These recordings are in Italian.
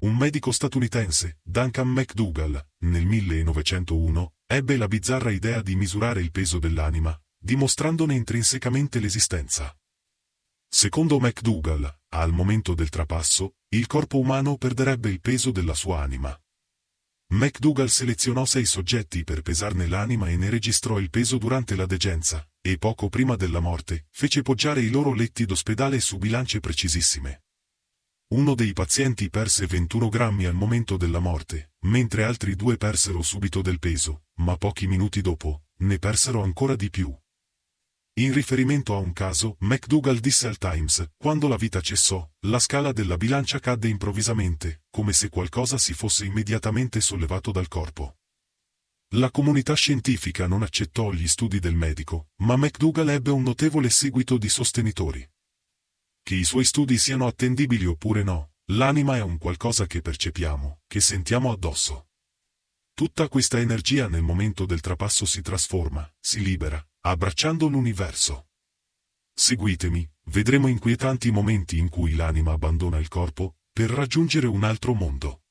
Un medico statunitense, Duncan McDougall, nel 1901, ebbe la bizzarra idea di misurare il peso dell'anima, dimostrandone intrinsecamente l'esistenza. Secondo McDougall, al momento del trapasso, il corpo umano perderebbe il peso della sua anima. McDougall selezionò sei soggetti per pesarne l'anima e ne registrò il peso durante la degenza, e poco prima della morte, fece poggiare i loro letti d'ospedale su bilance precisissime. Uno dei pazienti perse 21 grammi al momento della morte, mentre altri due persero subito del peso, ma pochi minuti dopo, ne persero ancora di più. In riferimento a un caso, McDougall disse al Times, quando la vita cessò, la scala della bilancia cadde improvvisamente, come se qualcosa si fosse immediatamente sollevato dal corpo. La comunità scientifica non accettò gli studi del medico, ma McDougall ebbe un notevole seguito di sostenitori. Che i suoi studi siano attendibili oppure no, l'anima è un qualcosa che percepiamo, che sentiamo addosso. Tutta questa energia nel momento del trapasso si trasforma, si libera, abbracciando l'universo. Seguitemi, vedremo inquietanti momenti in cui l'anima abbandona il corpo, per raggiungere un altro mondo.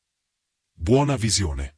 Buona visione.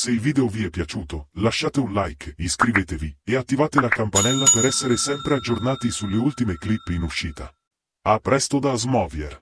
Se il video vi è piaciuto, lasciate un like, iscrivetevi e attivate la campanella per essere sempre aggiornati sulle ultime clip in uscita. A presto da Smovier!